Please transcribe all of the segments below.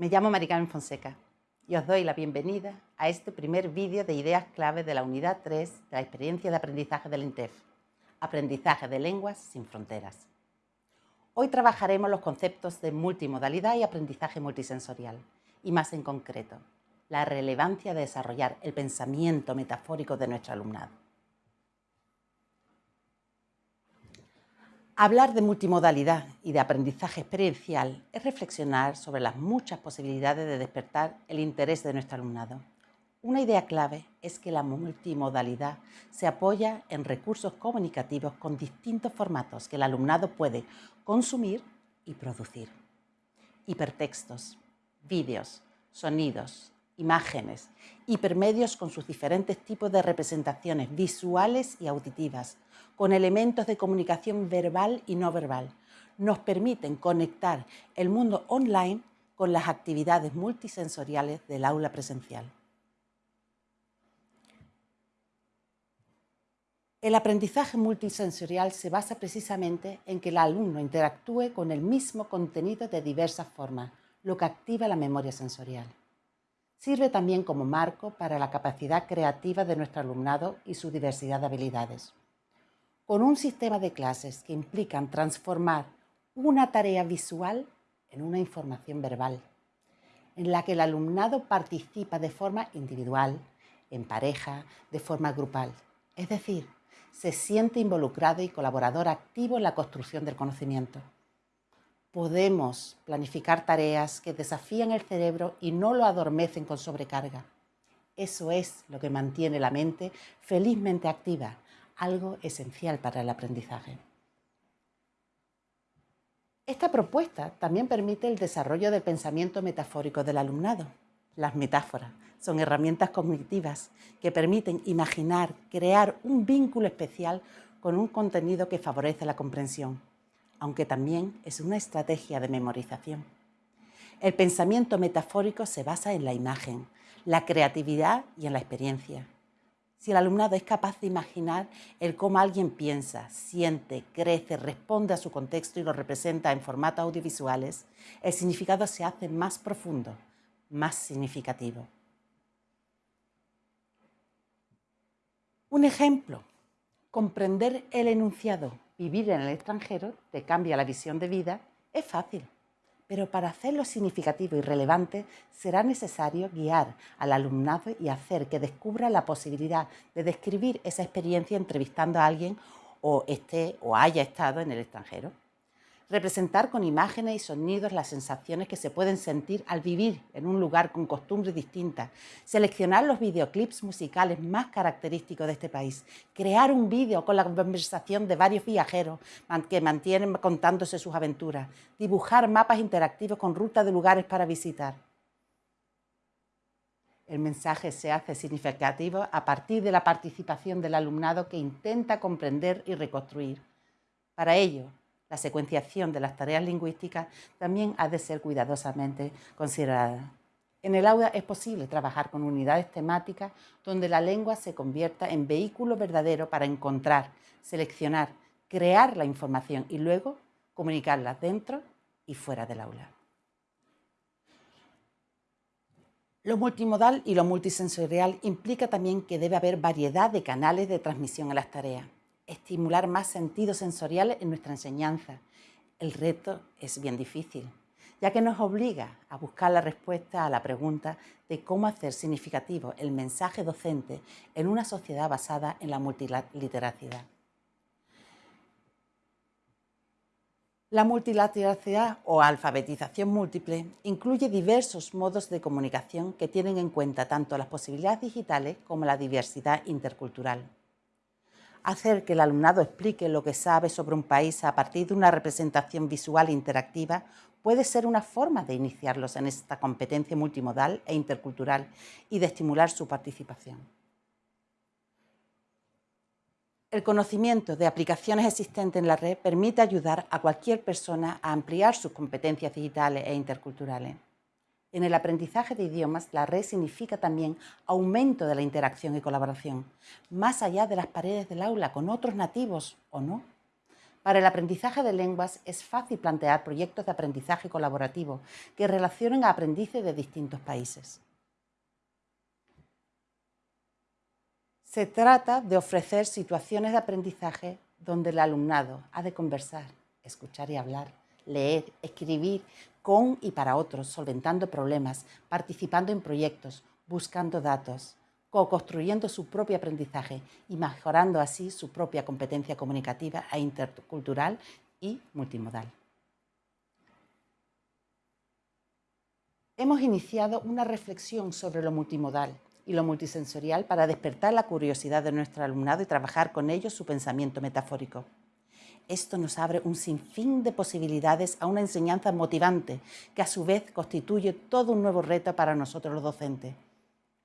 Me llamo Maricarmen Fonseca y os doy la bienvenida a este primer vídeo de ideas clave de la unidad 3 de la experiencia de aprendizaje del INTEF, Aprendizaje de Lenguas sin Fronteras. Hoy trabajaremos los conceptos de multimodalidad y aprendizaje multisensorial, y más en concreto, la relevancia de desarrollar el pensamiento metafórico de nuestro alumnado. Hablar de multimodalidad y de aprendizaje experiencial es reflexionar sobre las muchas posibilidades de despertar el interés de nuestro alumnado. Una idea clave es que la multimodalidad se apoya en recursos comunicativos con distintos formatos que el alumnado puede consumir y producir. Hipertextos, vídeos, sonidos, imágenes, hipermedios con sus diferentes tipos de representaciones visuales y auditivas, con elementos de comunicación verbal y no verbal. Nos permiten conectar el mundo online con las actividades multisensoriales del aula presencial. El aprendizaje multisensorial se basa precisamente en que el alumno interactúe con el mismo contenido de diversas formas, lo que activa la memoria sensorial. Sirve también como marco para la capacidad creativa de nuestro alumnado y su diversidad de habilidades con un sistema de clases que implican transformar una tarea visual en una información verbal, en la que el alumnado participa de forma individual, en pareja, de forma grupal. Es decir, se siente involucrado y colaborador activo en la construcción del conocimiento. Podemos planificar tareas que desafían el cerebro y no lo adormecen con sobrecarga. Eso es lo que mantiene la mente felizmente activa, algo esencial para el aprendizaje. Esta propuesta también permite el desarrollo del pensamiento metafórico del alumnado. Las metáforas son herramientas cognitivas que permiten imaginar, crear un vínculo especial con un contenido que favorece la comprensión, aunque también es una estrategia de memorización. El pensamiento metafórico se basa en la imagen, la creatividad y en la experiencia si el alumnado es capaz de imaginar el cómo alguien piensa, siente, crece, responde a su contexto y lo representa en formatos audiovisuales, el significado se hace más profundo, más significativo. Un ejemplo, comprender el enunciado vivir en el extranjero te cambia la visión de vida es fácil. Pero para hacerlo significativo y relevante será necesario guiar al alumnado y hacer que descubra la posibilidad de describir esa experiencia entrevistando a alguien o esté o haya estado en el extranjero representar con imágenes y sonidos las sensaciones que se pueden sentir al vivir en un lugar con costumbres distintas, seleccionar los videoclips musicales más característicos de este país, crear un vídeo con la conversación de varios viajeros que mantienen contándose sus aventuras, dibujar mapas interactivos con rutas de lugares para visitar. El mensaje se hace significativo a partir de la participación del alumnado que intenta comprender y reconstruir. Para ello, la secuenciación de las tareas lingüísticas también ha de ser cuidadosamente considerada. En el aula es posible trabajar con unidades temáticas donde la lengua se convierta en vehículo verdadero para encontrar, seleccionar, crear la información y luego comunicarla dentro y fuera del aula. Lo multimodal y lo multisensorial implica también que debe haber variedad de canales de transmisión a las tareas estimular más sentidos sensoriales en nuestra enseñanza. El reto es bien difícil, ya que nos obliga a buscar la respuesta a la pregunta de cómo hacer significativo el mensaje docente en una sociedad basada en la multiliteracidad. La multilateralidad o alfabetización múltiple incluye diversos modos de comunicación que tienen en cuenta tanto las posibilidades digitales como la diversidad intercultural hacer que el alumnado explique lo que sabe sobre un país a partir de una representación visual e interactiva puede ser una forma de iniciarlos en esta competencia multimodal e intercultural y de estimular su participación. El conocimiento de aplicaciones existentes en la red permite ayudar a cualquier persona a ampliar sus competencias digitales e interculturales. En el aprendizaje de idiomas, la red significa también aumento de la interacción y colaboración, más allá de las paredes del aula con otros nativos o no. Para el aprendizaje de lenguas es fácil plantear proyectos de aprendizaje colaborativo que relacionen a aprendices de distintos países. Se trata de ofrecer situaciones de aprendizaje donde el alumnado ha de conversar, escuchar y hablar, leer, escribir con y para otros, solventando problemas, participando en proyectos, buscando datos, co-construyendo su propio aprendizaje y mejorando así su propia competencia comunicativa e intercultural y multimodal. Hemos iniciado una reflexión sobre lo multimodal y lo multisensorial para despertar la curiosidad de nuestro alumnado y trabajar con ellos su pensamiento metafórico. Esto nos abre un sinfín de posibilidades a una enseñanza motivante que a su vez constituye todo un nuevo reto para nosotros los docentes.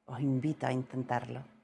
Os invito a intentarlo.